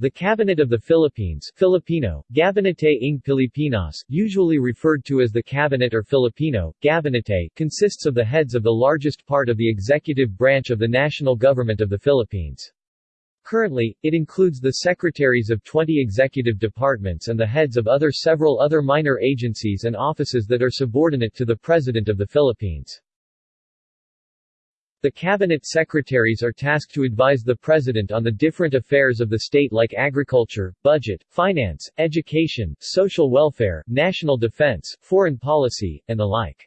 The Cabinet of the Philippines Filipino, Gabinete ng Pilipinas, usually referred to as the Cabinet or Filipino, Gabinete, consists of the heads of the largest part of the executive branch of the national government of the Philippines. Currently, it includes the secretaries of 20 executive departments and the heads of other several other minor agencies and offices that are subordinate to the President of the Philippines. The cabinet secretaries are tasked to advise the president on the different affairs of the state like agriculture, budget, finance, education, social welfare, national defense, foreign policy, and the like.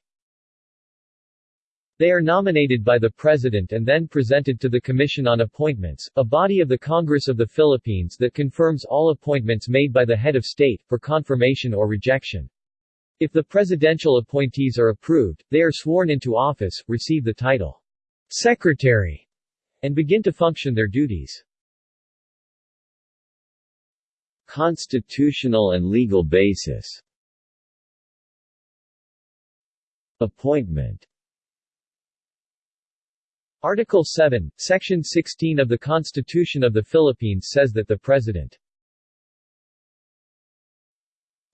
They are nominated by the President and then presented to the Commission on Appointments, a body of the Congress of the Philippines that confirms all appointments made by the head of state, for confirmation or rejection. If the presidential appointees are approved, they are sworn into office, receive the title Secretary, and begin to function their duties. Constitutional and legal basis Appointment Article 7, Section 16 of the Constitution of the Philippines says that the President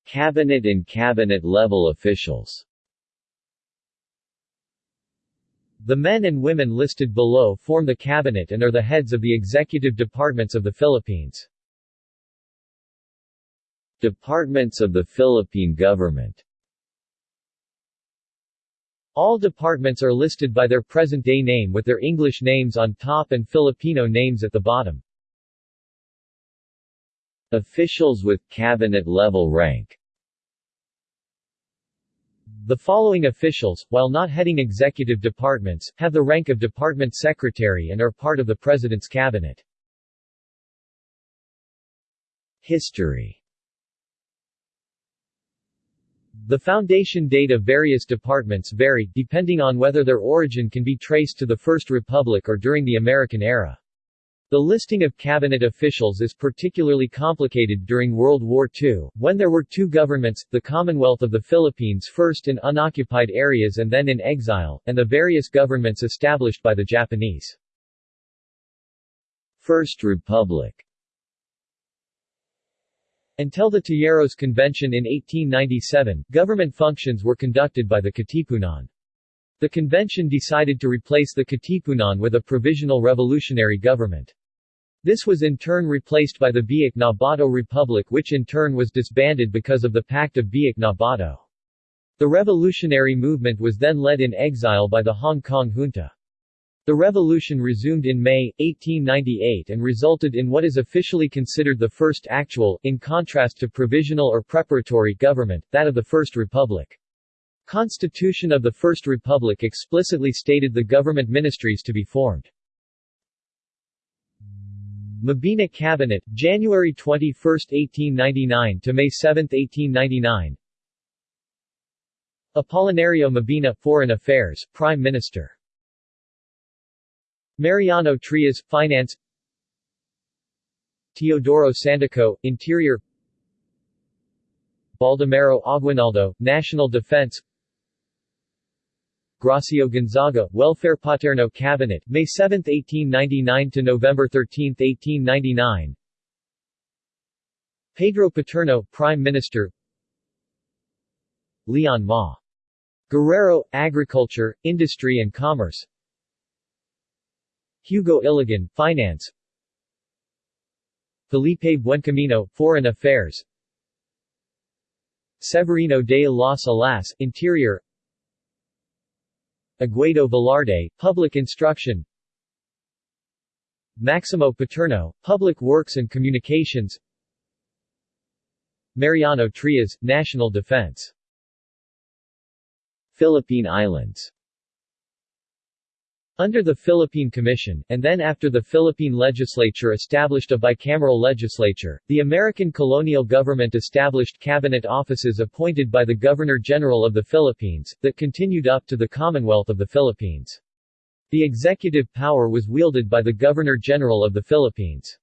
Cabinet and cabinet-level officials The men and women listed below form the cabinet and are the heads of the executive departments of the Philippines. Departments of the Philippine government All departments are listed by their present-day name with their English names on top and Filipino names at the bottom. Officials with cabinet-level rank the following officials, while not heading executive departments, have the rank of department secretary and are part of the President's cabinet. History The foundation date of various departments vary, depending on whether their origin can be traced to the First Republic or during the American era. The listing of cabinet officials is particularly complicated during World War II, when there were two governments, the Commonwealth of the Philippines first in unoccupied areas and then in exile, and the various governments established by the Japanese. First Republic Until the Tejeros Convention in 1897, government functions were conducted by the Katipunan. The convention decided to replace the Katipunan with a provisional revolutionary government. This was in turn replaced by the Biak na Bato Republic which in turn was disbanded because of the Pact of Biak na Bato. The revolutionary movement was then led in exile by the Hong Kong junta. The revolution resumed in May, 1898 and resulted in what is officially considered the first actual, in contrast to provisional or preparatory government, that of the First Republic. Constitution of the First Republic explicitly stated the government ministries to be formed. Mabini Cabinet, January 21, 1899 to May 7, 1899 Apolinario Mabini, Foreign Affairs, Prime Minister. Mariano Trias, Finance. Teodoro Sandico, Interior. Baldomero Aguinaldo, National Defense Gracio Gonzaga, Welfare Paterno Cabinet, May 7, 1899 to November 13, 1899. Pedro Paterno, Prime Minister. Leon Ma. Guerrero, Agriculture, Industry and Commerce. Hugo Ilagan, Finance. Felipe Buencamino, Foreign Affairs. Severino de las Alas, Interior Aguedo Velarde, Public Instruction. Maximo Paterno, Public Works and Communications. Mariano Trias, National Defense. Philippine Islands under the Philippine Commission, and then after the Philippine legislature established a bicameral legislature, the American colonial government established cabinet offices appointed by the Governor-General of the Philippines, that continued up to the Commonwealth of the Philippines. The executive power was wielded by the Governor-General of the Philippines.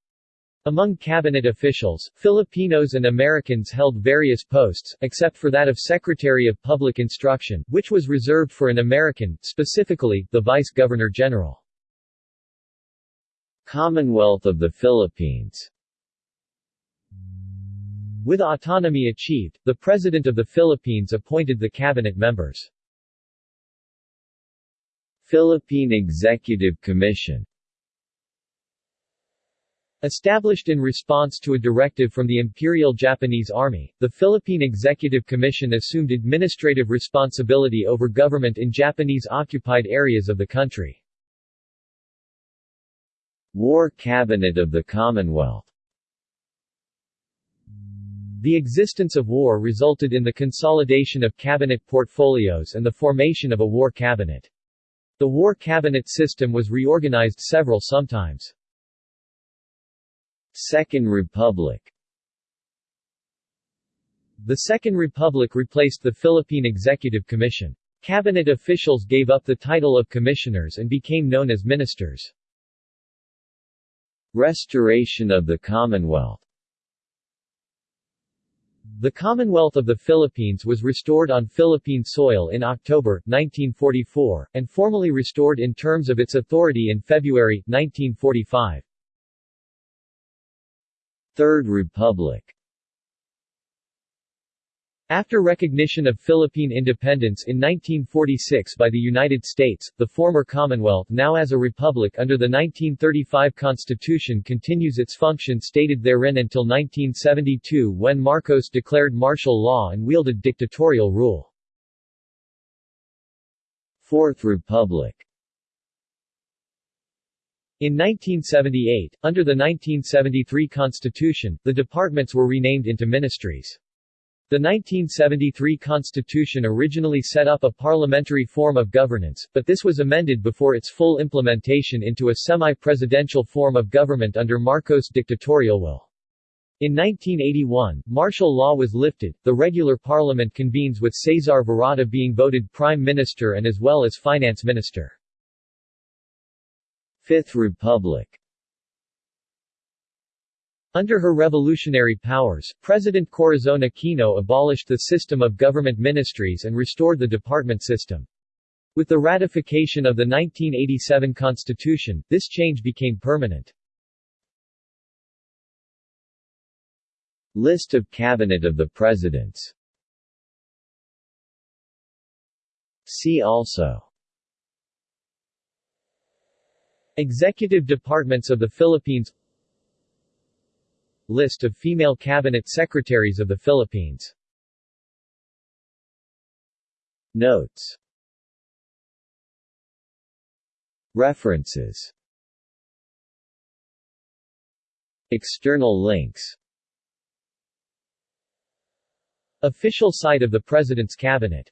Among cabinet officials, Filipinos and Americans held various posts, except for that of Secretary of Public Instruction, which was reserved for an American, specifically, the Vice-Governor-General. Commonwealth of the Philippines With autonomy achieved, the President of the Philippines appointed the cabinet members. Philippine Executive Commission Established in response to a directive from the Imperial Japanese Army, the Philippine Executive Commission assumed administrative responsibility over government in Japanese-occupied areas of the country. War Cabinet of the Commonwealth The existence of war resulted in the consolidation of cabinet portfolios and the formation of a war cabinet. The war cabinet system was reorganized several sometimes. Second Republic The Second Republic replaced the Philippine Executive Commission. Cabinet officials gave up the title of commissioners and became known as ministers. Restoration of the Commonwealth The Commonwealth of the Philippines was restored on Philippine soil in October, 1944, and formally restored in terms of its authority in February, 1945. Third Republic After recognition of Philippine independence in 1946 by the United States, the former Commonwealth now as a republic under the 1935 Constitution continues its function stated therein until 1972 when Marcos declared martial law and wielded dictatorial rule. Fourth Republic in 1978, under the 1973 Constitution, the departments were renamed into ministries. The 1973 Constitution originally set up a parliamentary form of governance, but this was amended before its full implementation into a semi-presidential form of government under Marcos' dictatorial will. In 1981, martial law was lifted, the regular parliament convenes with Cesar Virata being voted prime minister and as well as finance minister. Fifth Republic Under her revolutionary powers, President Corazon Aquino abolished the system of government ministries and restored the department system. With the ratification of the 1987 Constitution, this change became permanent. List of Cabinet of the Presidents See also Executive Departments of the Philippines. List of female cabinet secretaries of the Philippines. Notes. References. External links. Official site of the President's Cabinet